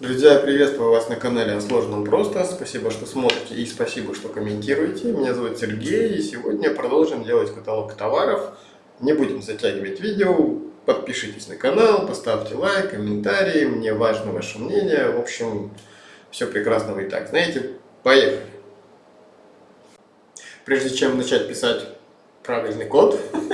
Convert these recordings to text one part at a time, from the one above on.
Друзья, приветствую вас на канале о сложном просто. Спасибо, что смотрите и спасибо, что комментируете. Меня зовут Сергей и сегодня продолжим делать каталог товаров. Не будем затягивать видео. Подпишитесь на канал, поставьте лайк, комментарии. Мне важно ваше мнение. В общем, все прекрасно вы и так знаете. Поехали! Прежде чем начать писать правильный код,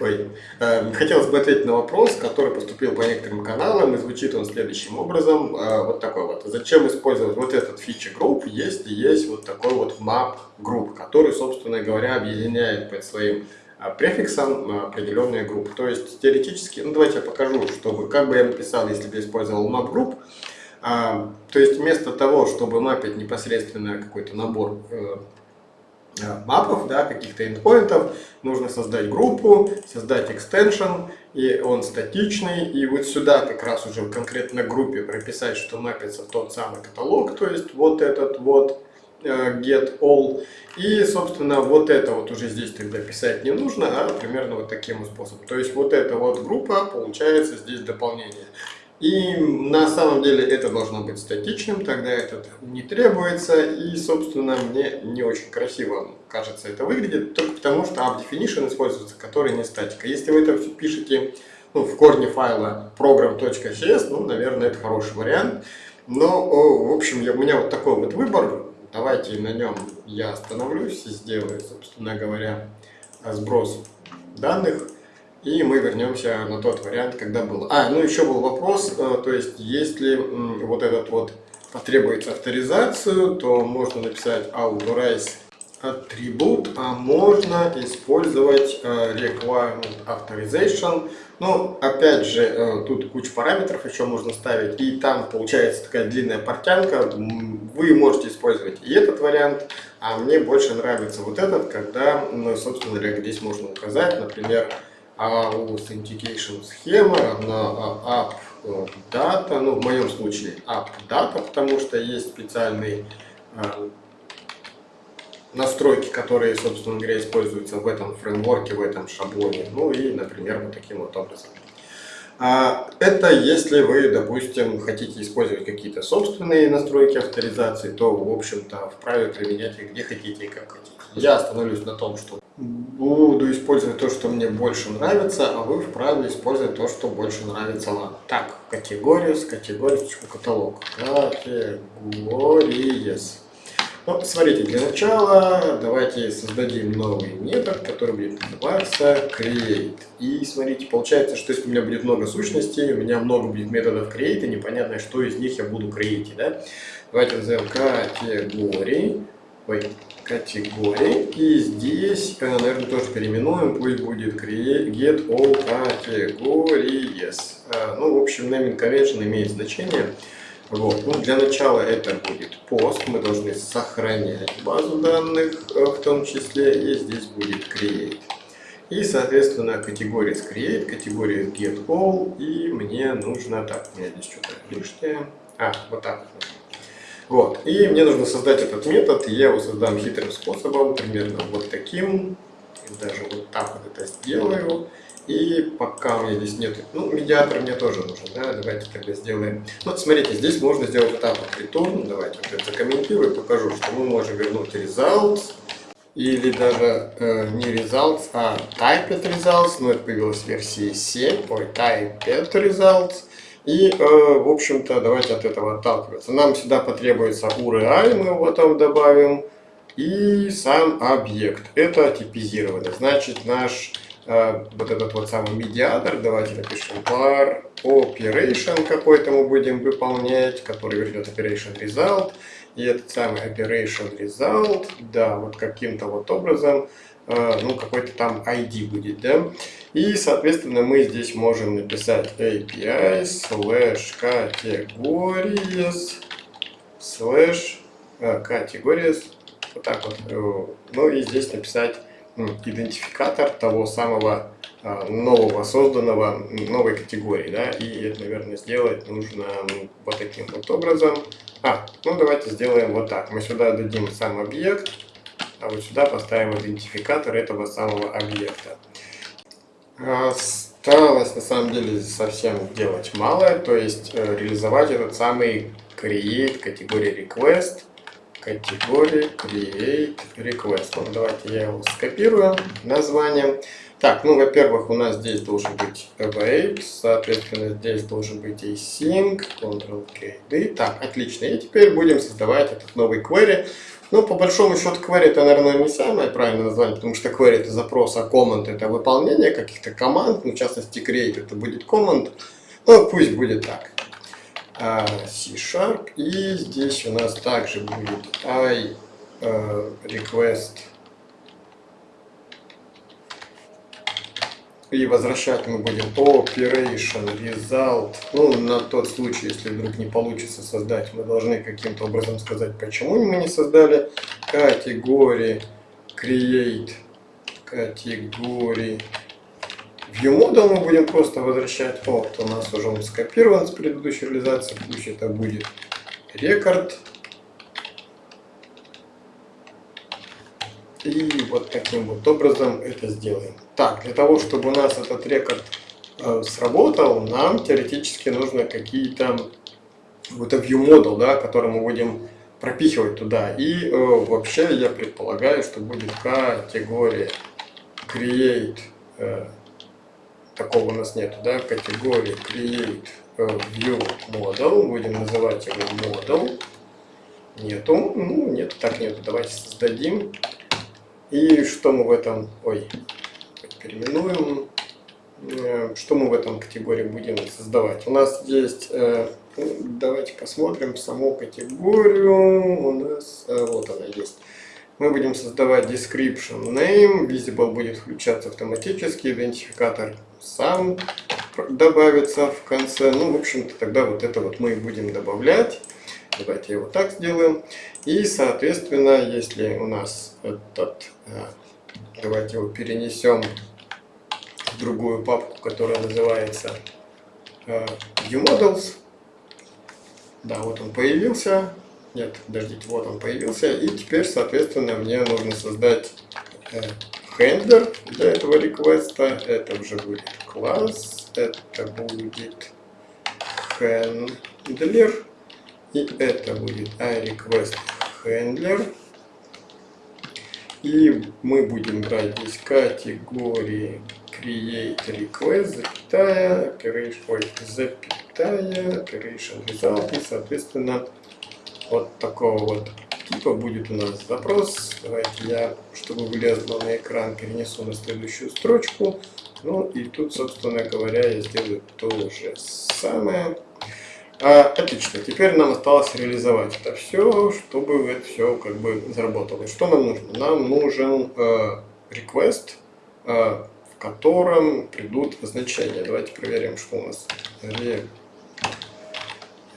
Ой. Эм, хотелось бы ответить на вопрос, который поступил по некоторым каналам, и звучит он следующим образом. Э, вот такой вот. Зачем использовать вот этот фичи групп, если есть вот такой вот map групп, который, собственно говоря, объединяет под своим э, префиксом э, определенные группы. То есть теоретически, ну давайте я покажу, чтобы как бы я написал, если бы я использовал map групп. То есть вместо того, чтобы мапить непосредственно какой-то набор мапов, да, каких-то эндпоинтов, нужно создать группу, создать экстеншн, и он статичный, и вот сюда как раз уже в конкретной группе прописать, что мапится тот самый каталог, то есть вот этот вот э, get all, и, собственно, вот это вот уже здесь тогда писать не нужно, а примерно вот таким способом. То есть вот эта вот группа, получается здесь дополнение. И на самом деле это должно быть статичным, тогда это не требуется. И, собственно, мне не очень красиво кажется это выглядит, только потому что app definition используется, который не статика. Если вы это пишете ну, в корне файла program.cs, ну, наверное, это хороший вариант. Но, в общем, у меня вот такой вот выбор. Давайте на нем я остановлюсь и сделаю, собственно говоря, сброс данных. И мы вернемся на тот вариант, когда был. А, ну еще был вопрос, э, то есть если вот этот вот потребуется авторизацию, то можно написать authorize атрибут, а можно использовать э, requirement authorization. Ну, опять же, э, тут куча параметров еще можно ставить, и там получается такая длинная портянка. Вы можете использовать и этот вариант, а мне больше нравится вот этот, когда, ну, собственно говоря, здесь можно указать, например, authentication схема равна app э, ну в моем случае app data, потому что есть специальные э, настройки, которые, собственно говоря, используются в этом фреймворке, в этом шаблоне. Ну и, например, вот таким вот образом. А, это если вы, допустим, хотите использовать какие-то собственные настройки авторизации, то, в общем-то, вправе применять их где хотите и как хотите. Я остановлюсь на том, что буду использовать то, что мне больше нравится, а вы вправе использовать то, что больше нравится вам. Так, категория, с категорией, каталог. Категорис. Ну, смотрите, для начала давайте создадим новый метод, который будет называться create. И смотрите, получается, что если у меня будет много сущностей, у меня много будет методов create, и непонятно, что из них я буду create, да? Давайте назовем категории. Ой, категории. И здесь, наверное, тоже переименуем, пусть будет get all categories. Э, ну, в общем, naming convention имеет значение. Вот. Ну, для начала это будет пост, мы должны сохранять базу данных э, в том числе, и здесь будет create. И, соответственно, категория create, категория get all, и мне нужно, так, у меня здесь что-то лишнее, а, вот так вот вот. И мне нужно создать этот метод, и я его создам хитрым способом, примерно вот таким. Даже вот так вот это сделаю. И пока у меня здесь нет... Ну, медиатор мне тоже нужен, да, давайте тогда сделаем... Ну, смотрите, здесь можно сделать вот так вот return. Давайте вот это закомментирую, покажу, что мы можем вернуть results. Или даже э, не results, а typed results. Ну, это появилась в версии 7. Ой, typed results. И, э, в общем-то, давайте от этого отталкиваться. Нам сюда потребуется URI, мы его потом добавим, и сам объект. Это типизировано. Значит, наш э, вот этот вот самый медиатор, давайте напишем var operation какой-то мы будем выполнять, который вернет operation result. И этот самый operation result, да, вот каким-то вот образом ну, какой-то там ID будет, да. И, соответственно, мы здесь можем написать API slash categories slash categories, вот так вот. Э, ну и здесь написать идентификатор того самого э, нового созданного новой категории, да, и это, наверное, сделать нужно вот таким вот образом. А, ну давайте сделаем вот так. Мы сюда дадим сам объект, а вот сюда поставим идентификатор этого самого объекта. А, осталось на самом деле совсем делать мало, то есть э, реализовать этот самый create категории request, категории create request. Вот давайте я его скопирую название. Так, ну, во-первых, у нас здесь должен быть await, соответственно, здесь должен быть async, ctrl-k, d. Так, отлично. И теперь будем создавать этот новый query. Ну, по большому счету, query это, наверное, не самое правильное название, потому что query это запрос, а command это выполнение каких-то команд, ну, в частности, create это будет command. Ну, пусть будет так. А, C-Sharp, и здесь у нас также будет I uh, request И возвращать мы будем operation result. Ну, на тот случай, если вдруг не получится создать, мы должны каким-то образом сказать, почему мы не создали категории create категории ViewModel мы будем просто возвращать. Вот, у нас уже он скопирован с предыдущей реализации. Пусть это будет рекорд. И вот таким вот образом это сделаем. Так, для того, чтобы у нас этот рекорд э, сработал, нам теоретически нужно какие-то вот view model, да, который мы будем пропихивать туда. И э, вообще я предполагаю, что будет категория create, э, такого у нас нету, да, категории create э, view model, будем называть его model. Нету, ну нет, так нету, давайте создадим. И что мы в этом, ой, переименуем, э, что мы в этом категории будем создавать. У нас есть, э, давайте посмотрим саму категорию, у нас, э, вот она есть. Мы будем создавать description name, visible будет включаться автоматически, идентификатор сам добавится в конце. Ну, в общем-то, тогда вот это вот мы и будем добавлять. Давайте его так сделаем. И, соответственно, если у нас этот, э, давайте его перенесем в другую папку, которая называется э, ViewModels. Да, вот он появился. Нет, подождите, вот он появился. И теперь, соответственно, мне нужно создать хендлер э, для этого реквеста. Это уже будет класс. Это будет handler. И это будет iRequest Handler. И мы будем брать здесь категории create request, запятая, operation, ой, запятая, operation result. И, соответственно, вот такого вот типа будет у нас запрос. Давайте я, чтобы влезло на экран, перенесу на следующую строчку. Ну и тут, собственно говоря, я сделаю то же самое. А, отлично, теперь нам осталось реализовать это все, чтобы это все как бы заработало. что нам нужно? Нам нужен э, request, э, в котором придут значения. Давайте проверим, что у нас.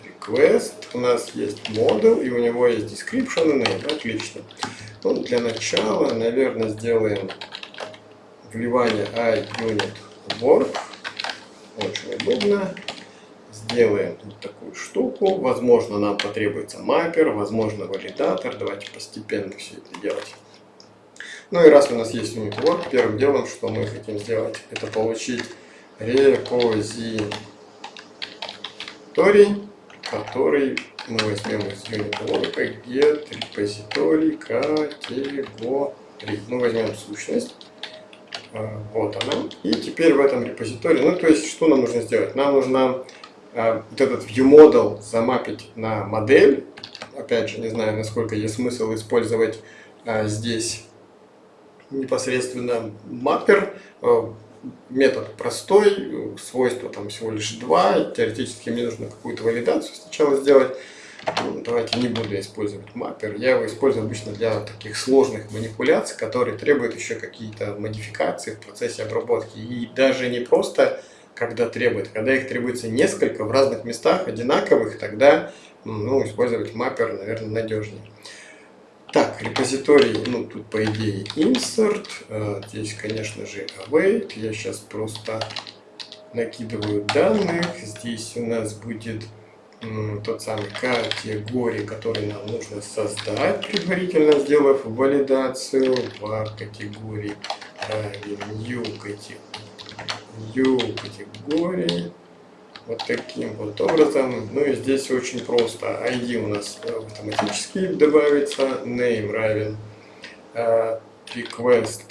Request, у нас есть model, и у него есть description и name. Отлично. Ну, для начала, наверное, сделаем вливание iUnit work. Очень удобно сделаем вот такую штуку. Возможно, нам потребуется маппер, возможно, валидатор. Давайте постепенно все это делать. Ну и раз у нас есть unit work, первым делом, что мы хотим сделать, это получить репозиторий, который мы возьмем из unit work, get репозиторий категории. Мы возьмем сущность. А, вот она. И теперь в этом репозитории, ну то есть, что нам нужно сделать? Нам нужно вот этот ViewModel замапить на модель. Опять же, не знаю, насколько есть смысл использовать а, здесь непосредственно маппер. А, метод простой, свойства там всего лишь два. Теоретически мне нужно какую-то валидацию сначала сделать. Ну, давайте не буду использовать маппер. Я его использую обычно для таких сложных манипуляций, которые требуют еще какие-то модификации в процессе обработки. И даже не просто когда требует. Когда их требуется несколько в разных местах одинаковых, тогда ну, использовать маппер, наверное, надежнее. Так, репозиторий, ну тут по идее insert, э, здесь, конечно же, await. Я сейчас просто накидываю данных. Здесь у нас будет тот самый категории, который нам нужно создать, предварительно сделав валидацию в категории new категории new категории вот таким вот образом. Ну и здесь очень просто. ID у нас автоматически добавится, name равен uh, request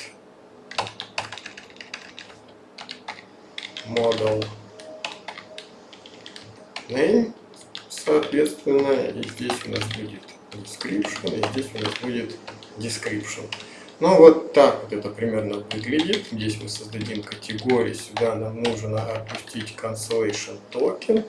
model name, соответственно, и здесь у нас будет description, и здесь у нас будет description. Ну вот так вот это примерно выглядит. Здесь мы создадим категории. Сюда нам нужно опустить cancellation token.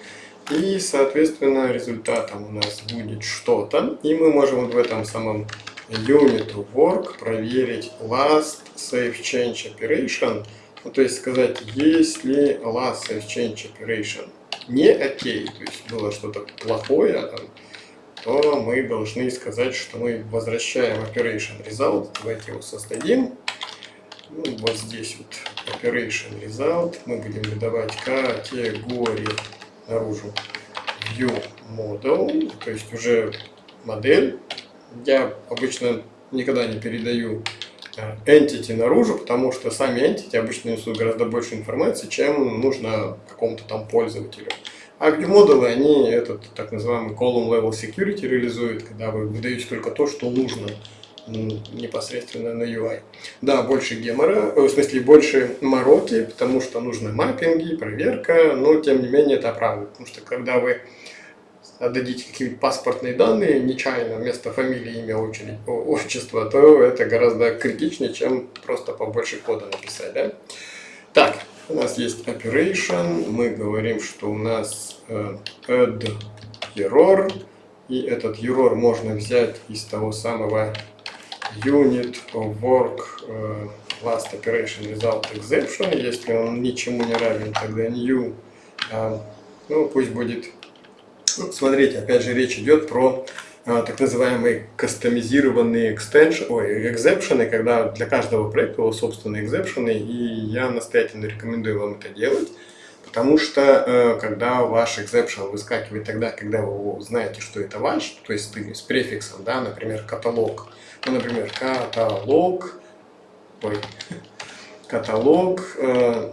И, соответственно, результатом у нас будет что-то. И мы можем вот в этом самом unit work проверить last save change operation. Ну, то есть сказать, если last save change operation не окей, то есть было что-то плохое, там, то мы должны сказать, что мы возвращаем operation result. Давайте его создадим. Ну, вот здесь вот operation result. Мы будем выдавать категории наружу view model, то есть уже модель. Я обычно никогда не передаю э, entity наружу, потому что сами entity обычно несут гораздо больше информации, чем нужно какому-то там пользователю. View-модулы, они этот так называемый column level security реализуют, когда вы выдаете только то, что нужно непосредственно на UI. Да, больше гемора, э, в смысле больше мороки, потому что нужны маппинги, проверка, но тем не менее это правда, потому что когда вы отдадите какие-нибудь паспортные данные нечаянно вместо фамилии, имя, очередь, отчества, то это гораздо критичнее, чем просто побольше кода написать. Да? Так, у нас есть operation, мы говорим, что у нас э, add error, и этот error можно взять из того самого unit work э, last operation result exception, если он ничему не равен, тогда new, э, ну пусть будет, ну, смотрите, опять же речь идет про а, так называемые кастомизированные extension, ой, экзепшены, когда для каждого проекта его собственные экзепшены, и я настоятельно рекомендую вам это делать, потому что э, когда ваш exception выскакивает тогда, когда вы знаете, что это ваш, то есть с префиксом, да, например, каталог, ну, например, каталог, ой, каталог, э,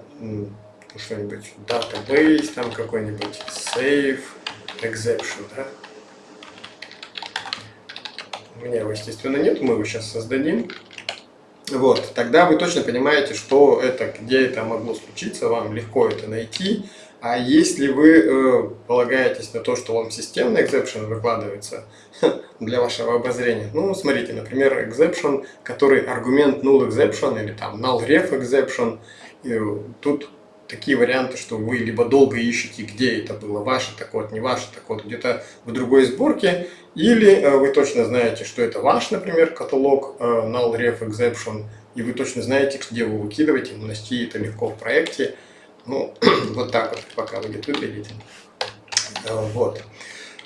что-нибудь, database, там какой-нибудь save, exception, да, у меня его, естественно, нет, мы его сейчас создадим. Вот, тогда вы точно понимаете, что это, где это могло случиться, вам легко это найти. А если вы э, полагаетесь на то, что вам системный exception выкладывается для вашего обозрения, ну, смотрите, например, exception, который аргумент null exception или там null ref exception, и тут такие варианты, что вы либо долго ищете, где это было, ваше так вот, не ваше так вот, где-то в другой сборке, или э, вы точно знаете, что это ваш, например, каталог э, null ref exception, и вы точно знаете, где вы выкидываете, нанести это легко в проекте. Ну, вот так вот пока будет выглядеть. Э, вот.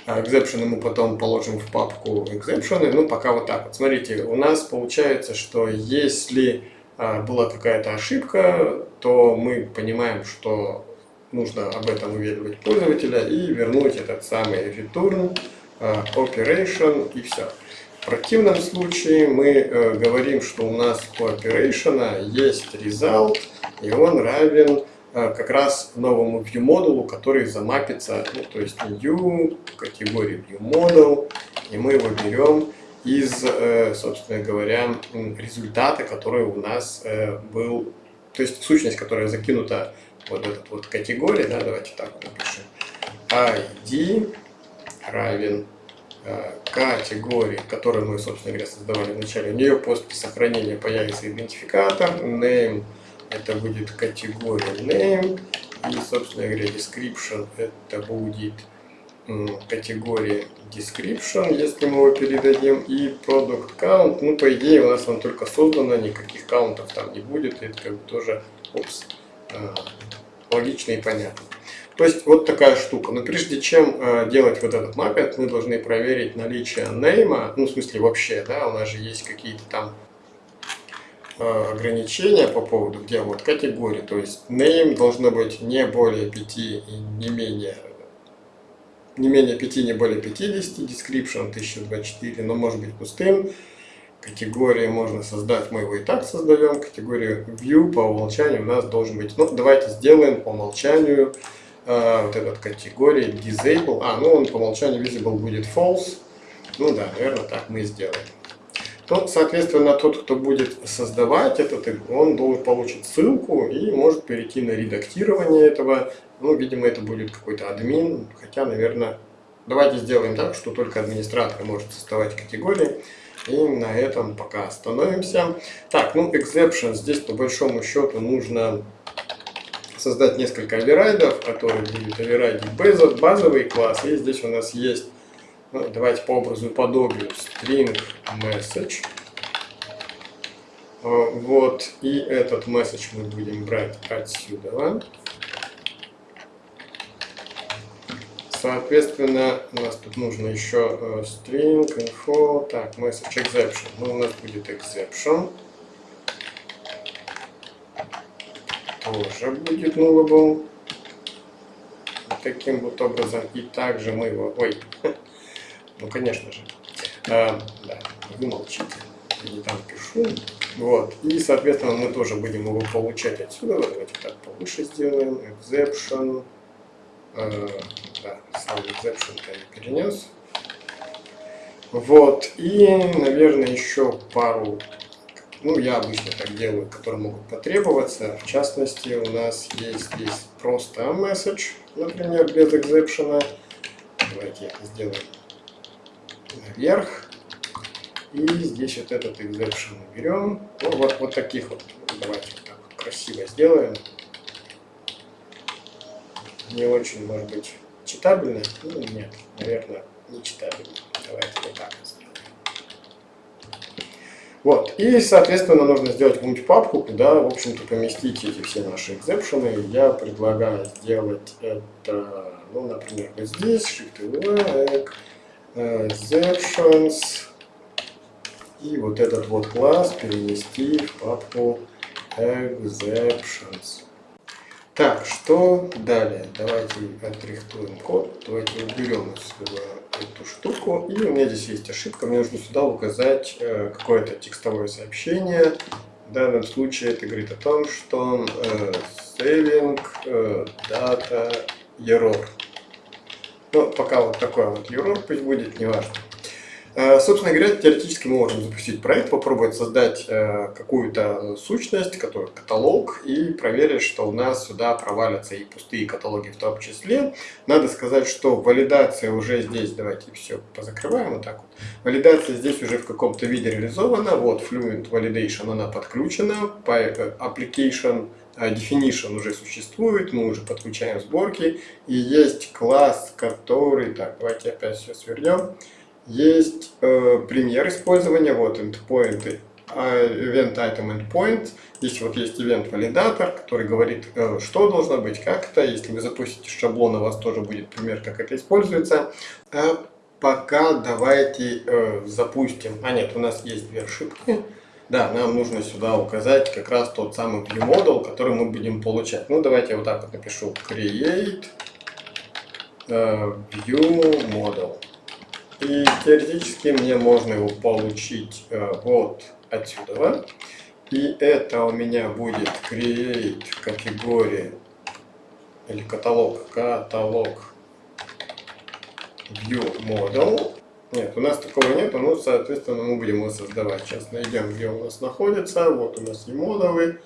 Exception мы потом положим в папку exception. Ну, пока вот так вот. Смотрите, у нас получается, что если была какая-то ошибка, то мы понимаем, что нужно об этом уведомить пользователя и вернуть этот самый return Э, operation и все. В противном случае мы э, говорим, что у нас у operation есть result, и он равен э, как раз новому view модулу, который замапится, ну, то есть new, категории view model, и мы его берем из, э, собственно говоря, результата, который у нас э, был, то есть сущность, которая закинута вот этот вот категории, да, давайте так напишем, ID равен э, категории, которую мы, собственно говоря, создавали вначале. У нее после сохранения появится идентификатор, name, это будет категория name, и, собственно говоря, description, это будет категории description, если мы его передадим, и product count, ну, по идее, у нас он только создано, никаких каунтов там не будет, это как бы тоже, опс, э, логично и понятно. То есть вот такая штука. Но прежде чем э, делать вот этот маппинг, мы должны проверить наличие нейма, ну в смысле вообще, да, у нас же есть какие-то там э, ограничения по поводу, где вот категории. То есть name должно быть не более 5 и не менее не менее 5, не более 50, description 1024, но может быть пустым. Категории можно создать, мы его и так создаем. Категорию view по умолчанию у нас должен быть. Ну, давайте сделаем по умолчанию э, вот этот категории disable. А, ну он по умолчанию visible будет false. Ну да, наверное, так мы и сделаем. Ну, соответственно, тот, кто будет создавать этот, он должен получить ссылку и может перейти на редактирование этого. Ну, видимо, это будет какой-то админ, хотя, наверное, давайте сделаем так, что только администратор может создавать категории. И на этом пока остановимся. Так, ну, exception здесь по большому счету нужно создать несколько оверрайдов, которые будут оверрайдить базовый класс. И здесь у нас есть ну, давайте по образу подобию string message. А, вот, и этот message мы будем брать отсюда. Соответственно, у нас тут нужно еще э, string info, так, message exception. Ну, у нас будет exception. Тоже будет nullable. Таким вот образом. И также мы его... Ой, Ну, конечно же. А, да, вы молчите. Я не там пишу. Вот. И, соответственно, мы тоже будем его получать отсюда. Давайте так повыше сделаем. Exception. А, да, сам exception я перенес. Вот. И, наверное, еще пару ну, я обычно так делаю, которые могут потребоваться. В частности, у нас есть здесь просто message, например, без экзепшена. Давайте сделаем наверх. И здесь вот этот exception берем. Ну, вот, вот таких вот. Давайте вот так красиво сделаем. Не очень, может быть, читабельно. Ну, нет, наверное, не читабельно. Давайте вот так сделаем. Вот, и, соответственно, нужно сделать какую-нибудь папку, куда, в общем-то, поместить эти все наши экзепшены. Я предлагаю сделать это, ну, например, вот здесь, Shift-V, exceptions и вот этот вот класс перенести в папку exceptions. Так, что далее? Давайте отрихтуем код. Давайте уберем отсюда эту штуку. И у меня здесь есть ошибка. Мне нужно сюда указать э, какое-то текстовое сообщение. В данном случае это говорит о том, что э, saving э, data error. Ну, пока вот такой вот error пусть будет, неважно. Э, собственно говоря, теоретически мы можем запустить проект, попробовать создать э, какую-то сущность, который каталог, и проверить, что у нас сюда провалятся и пустые каталоги в том числе. Надо сказать, что валидация уже здесь, давайте все позакрываем вот так вот. Валидация здесь уже в каком-то виде реализована. Вот Fluent Validation, она подключена. Э, application definition уже существует, мы уже подключаем сборки, и есть класс, который, так, давайте опять все свернем, есть э, пример использования, вот endpoint, а, event item endpoint, здесь вот есть event валидатор, который говорит, э, что должно быть, как это, если вы запустите шаблон, у вас тоже будет пример, как это используется. А пока давайте э, запустим, а нет, у нас есть две ошибки. Да, нам нужно сюда указать как раз тот самый viewModel, который мы будем получать. Ну, давайте я вот так вот напишу. Create uh, viewModel. И теоретически мне можно его получить uh, вот отсюда. И это у меня будет create категории или каталог, каталог viewModel. Нет, у нас такого нет, но, соответственно, мы будем его создавать. Сейчас найдем, где у нас находится. Вот у нас и модулы.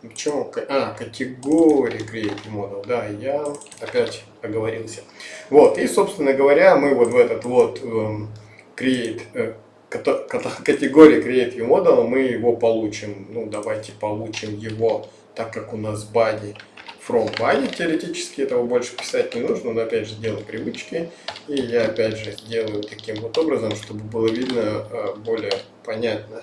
Почему? А, категории create model. Да, я опять оговорился. Вот, и, собственно говоря, мы вот в этот вот um, create, э, категории create model, мы его получим. Ну, давайте получим его, так как у нас body from body теоретически этого больше писать не нужно, но опять же дело привычки. И я опять же сделаю таким вот образом, чтобы было видно а, более понятно.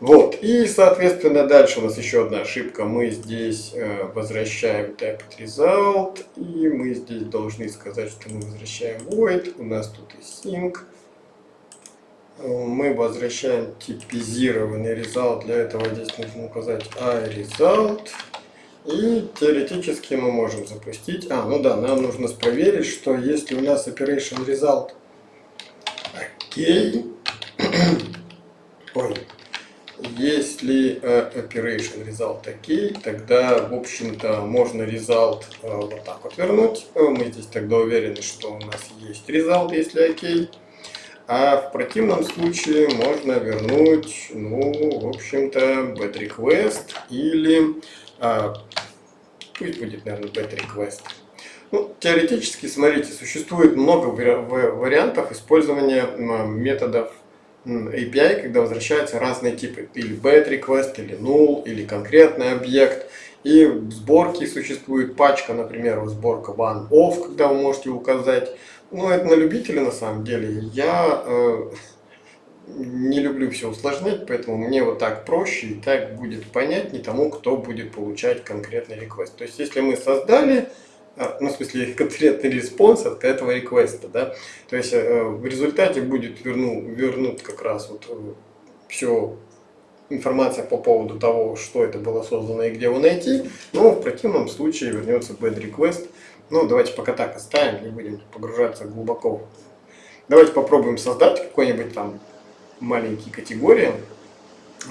Вот, и соответственно дальше у нас еще одна ошибка. Мы здесь э, возвращаем type result, и мы здесь должны сказать, что мы возвращаем void. У нас тут и sync. Мы возвращаем типизированный result. Для этого здесь нужно указать iResult. И теоретически мы можем запустить. А, ну да, нам нужно проверить, что если у нас operation result окей, ой, если uh, operation result OK, тогда, в общем-то, можно result uh, вот так вот вернуть. Мы здесь тогда уверены, что у нас есть result, если OK. А в противном случае можно вернуть, ну, в общем-то, bad request или, uh, пусть будет, наверное, bad request. Ну, теоретически, смотрите, существует много вариантов использования методов API, когда возвращаются разные типы, или bad request, или null, или конкретный объект. И в сборке существует пачка, например, сборка one off, когда вы можете указать. Ну, это на любителя на самом деле. Я э, не люблю все усложнять, поэтому мне вот так проще и так будет понятнее тому, кто будет получать конкретный request. То есть, если мы создали а, ну, в смысле, конкретный response от этого request а, да, то есть э, в результате будет верну, вернут как раз вот э, все информация по поводу того, что это было создано и где его найти, но в противном случае вернется bad request. Ну, давайте пока так оставим, не будем погружаться глубоко. Давайте попробуем создать какой-нибудь там маленькие категории,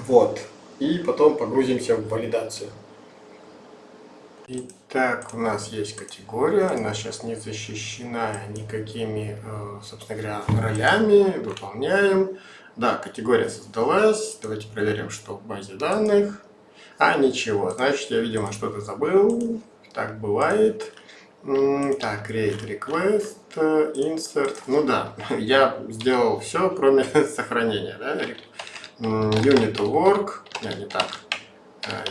вот, и потом погрузимся в валидацию. Итак, у нас есть категория, она сейчас не защищена никакими, э, собственно говоря, ролями, выполняем. Да, категория создалась, давайте проверим, что в базе данных. А, ничего, значит, я, видимо, что-то забыл, так бывает. Так, create request, insert, ну да, я сделал все, кроме сохранения, да, unit work, не, не так,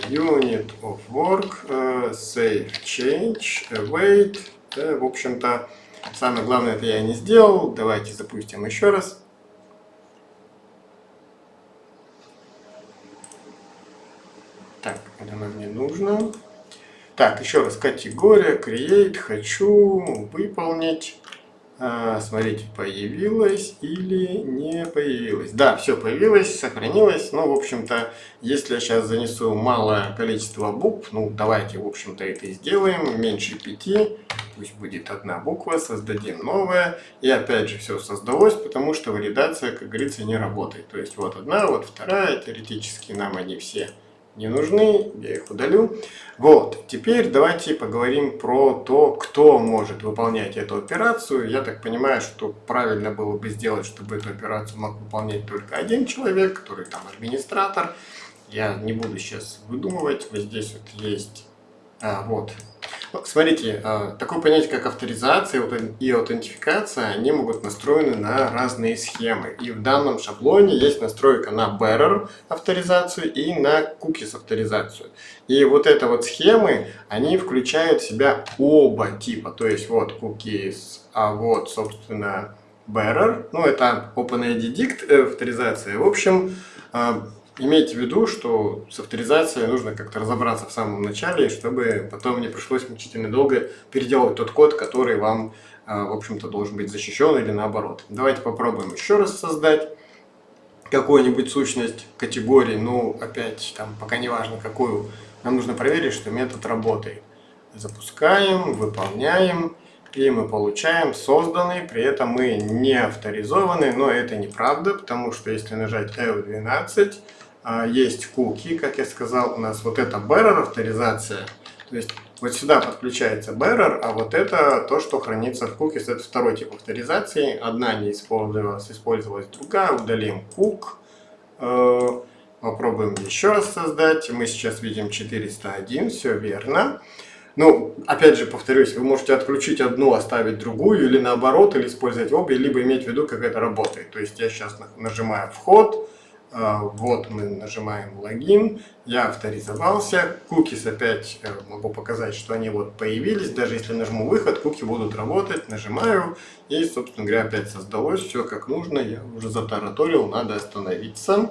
unit of work, save change, await. Да, в общем-то, самое главное это я не сделал. Давайте запустим еще раз. Так, это нам не нужно. Так, еще раз, категория, create, хочу выполнить. А, смотрите, появилось или не появилось. Да, все появилось, сохранилось. Ну, в общем-то, если я сейчас занесу малое количество букв, ну, давайте, в общем-то, это и сделаем. Меньше пяти, пусть будет одна буква, создадим новое. И опять же, все создалось, потому что валидация, как говорится, не работает. То есть, вот одна, вот вторая, теоретически нам они все не нужны, я их удалю. Вот, теперь давайте поговорим про то, кто может выполнять эту операцию. Я так понимаю, что правильно было бы сделать, чтобы эту операцию мог выполнять только один человек, который там администратор. Я не буду сейчас выдумывать, вот здесь вот есть, а, вот, Смотрите, а, такое понятие, как авторизация и аутентификация, они могут настроены на разные схемы. И в данном шаблоне есть настройка на bearer авторизацию и на cookies авторизацию. И вот это вот схемы, они включают в себя оба типа. То есть вот cookies, а вот, собственно, bearer. Ну, это OpenID Dict э, авторизация. В общем, а, имейте в виду, что с авторизацией нужно как-то разобраться в самом начале, чтобы потом не пришлось мучительно долго переделывать тот код, который вам, а, в общем-то, должен быть защищен или наоборот. Давайте попробуем еще раз создать какую-нибудь сущность категории, ну, опять, там, пока не важно какую, нам нужно проверить, что метод работает. Запускаем, выполняем, и мы получаем созданный, при этом мы не авторизованы, но это неправда, потому что если нажать F12, а, есть куки, как я сказал, у нас вот это bearer авторизация, то есть вот сюда подключается bearer, а вот это то, что хранится в cookies, это второй тип авторизации, одна не использовалась, использовалась другая, удалим кук, э, попробуем еще раз создать, мы сейчас видим 401, все верно. Ну, опять же, повторюсь, вы можете отключить одну, оставить другую, или наоборот, или использовать обе, либо иметь в виду, как это работает. То есть я сейчас нажимаю «Вход», а, вот мы нажимаем логин, я авторизовался, cookies опять э, могу показать, что они вот появились, даже если нажму выход, куки будут работать, нажимаю, и, собственно говоря, опять создалось все как нужно, я уже затараторил, надо остановиться.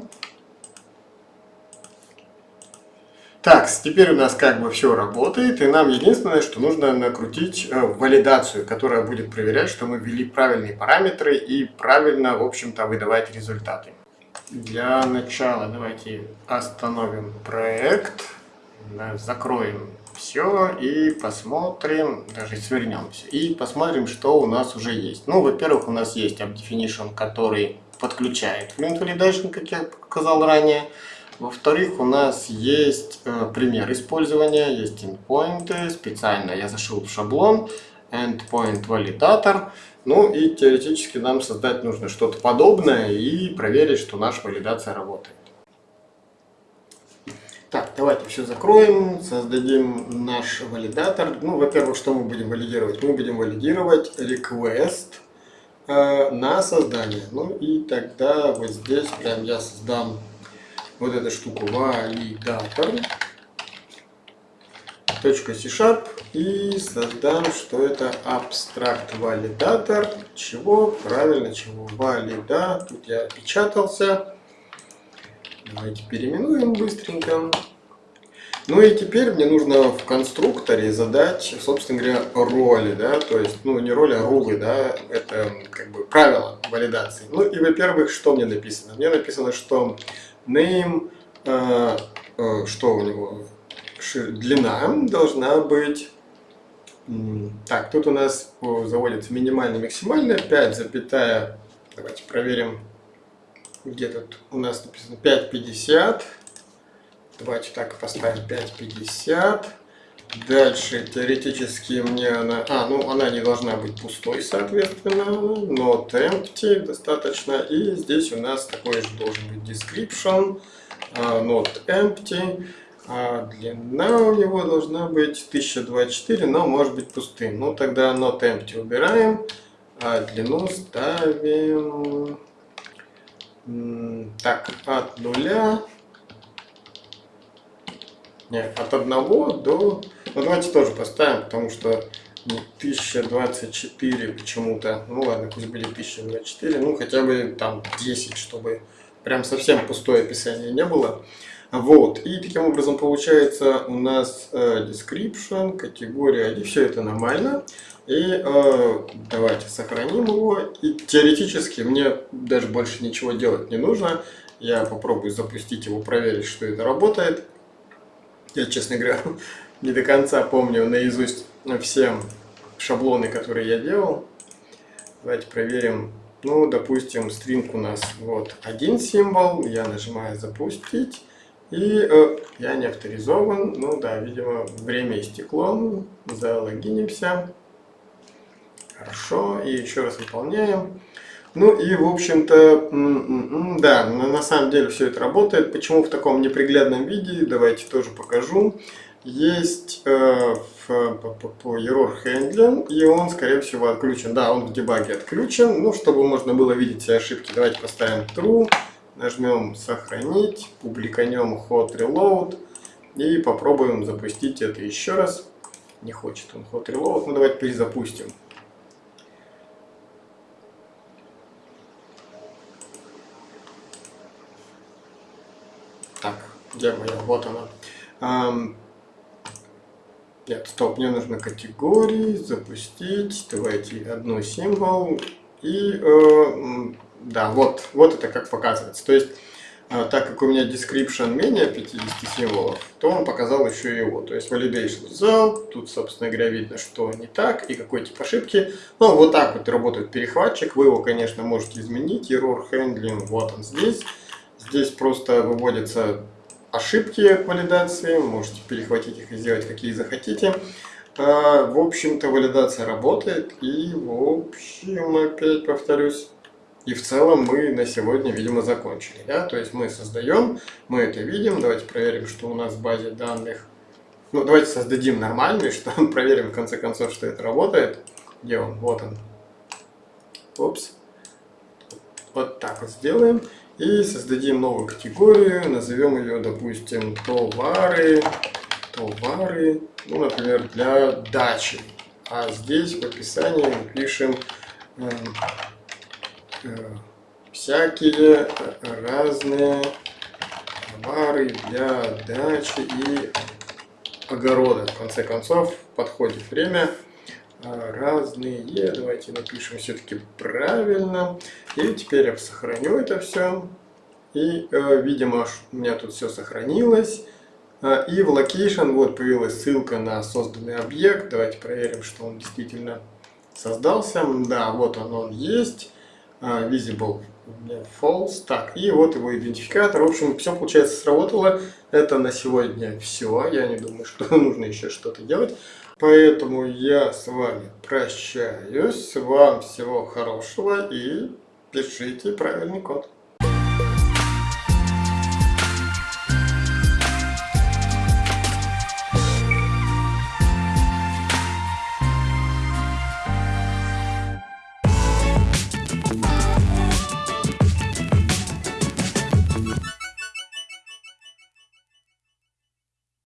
Так, теперь у нас как бы все работает, и нам единственное, что нужно накрутить э, валидацию, которая будет проверять, что мы ввели правильные параметры и правильно, в общем-то, выдавать результаты. Для начала давайте остановим проект, закроем все и посмотрим, даже свернемся, и посмотрим, что у нас уже есть. Ну, во-первых, у нас есть AppDefinition, который подключает Flint Validation, как я показал ранее. Во-вторых, у нас есть э, пример использования, есть endpoint, специально я зашел в шаблон, endpoint validator. Ну и теоретически нам создать нужно что-то подобное и проверить, что наша валидация работает. Так, давайте все закроем, создадим наш валидатор. Ну, во-первых, что мы будем валидировать? Мы будем валидировать request э, на создание. Ну и тогда вот здесь прям я создам вот эту штуку валидатор .c-sharp и создам, что это абстракт валидатор. Чего? Правильно, чего? Валида. Тут я опечатался. Давайте переименуем быстренько. Ну и теперь мне нужно в конструкторе задать, собственно говоря, роли, да, то есть, ну не роли, а рулы, да, это как бы правила валидации. Ну и, во-первых, что мне написано? Мне написано, что name, э, э, что у него, длина должна быть, так, тут у нас заводится минимальная, максимальная, 5, запятая, давайте проверим, где тут у нас написано 5,50, давайте так поставим 5,50, Дальше теоретически мне она... А, ну она не должна быть пустой, соответственно. Not empty достаточно. И здесь у нас такой же должен быть description. Uh, not empty. А длина у него должна быть 1024, но может быть пустым. Ну тогда not empty убираем. А длину ставим... Так, от нуля нет, от 1 до... Ну, давайте тоже поставим, потому что 1024 почему-то. Ну ладно, пусть будет 1024. Ну, хотя бы там 10, чтобы прям совсем пустое описание не было. Вот, и таким образом получается у нас э, description, категория ID, все это нормально. И э, давайте сохраним его. И теоретически мне даже больше ничего делать не нужно. Я попробую запустить его, проверить, что это работает. Я, честно говоря, не до конца помню наизусть все шаблоны, которые я делал. Давайте проверим. Ну, допустим, стринг у нас вот один символ. Я нажимаю «Запустить». И э, я не авторизован. Ну да, видимо, время истекло. Залогинимся. Хорошо. И еще раз выполняем. Ну и, в общем-то, да, на самом деле все это работает. Почему в таком неприглядном виде, давайте тоже покажу. Есть э, в, по, по error handling, и он, скорее всего, отключен. Да, он в дебаге отключен. Ну, чтобы можно было видеть все ошибки, давайте поставим true. Нажмем сохранить, публиканем hot reload и попробуем запустить это еще раз. Не хочет он hot reload, ну давайте перезапустим. Так, где моя? Вот она. Нет, стоп, мне нужно категории, запустить. Давайте одну символ. И, э, да, вот, вот это как показывается. То есть, э, так как у меня description менее 50 символов, то он показал еще его. То есть, validation result, тут, собственно говоря, видно, что не так и какой тип ошибки. Ну, вот так вот работает перехватчик. Вы его, конечно, можете изменить. Error handling, вот он здесь. Здесь просто выводятся ошибки валидации, можете перехватить их и сделать какие захотите. А, в общем-то, валидация работает, и в общем, опять повторюсь, и в целом мы на сегодня, видимо, закончили. Да? То есть мы создаем, мы это видим, давайте проверим, что у нас в базе данных. Ну, давайте создадим нормальный, что проверим в конце концов, что это работает. Где он? Вот он. Опс. Вот так вот сделаем. И создадим новую категорию, назовем ее, допустим, товары, товары, ну, например, для дачи. А здесь в описании мы пишем э, э, всякие разные товары для дачи и огорода. В конце концов, подходит время разные. Давайте напишем все-таки правильно. И теперь я сохраню это все. И, э, видимо, у меня тут все сохранилось. А, и в location вот появилась ссылка на созданный объект. Давайте проверим, что он действительно создался. Да, вот он, он есть. А, visible false. Так, и вот его идентификатор. В общем, все, получается, сработало. Это на сегодня все. Я не думаю, что нужно еще что-то делать. Поэтому я с вами прощаюсь. Вам всего хорошего и пишите правильный код.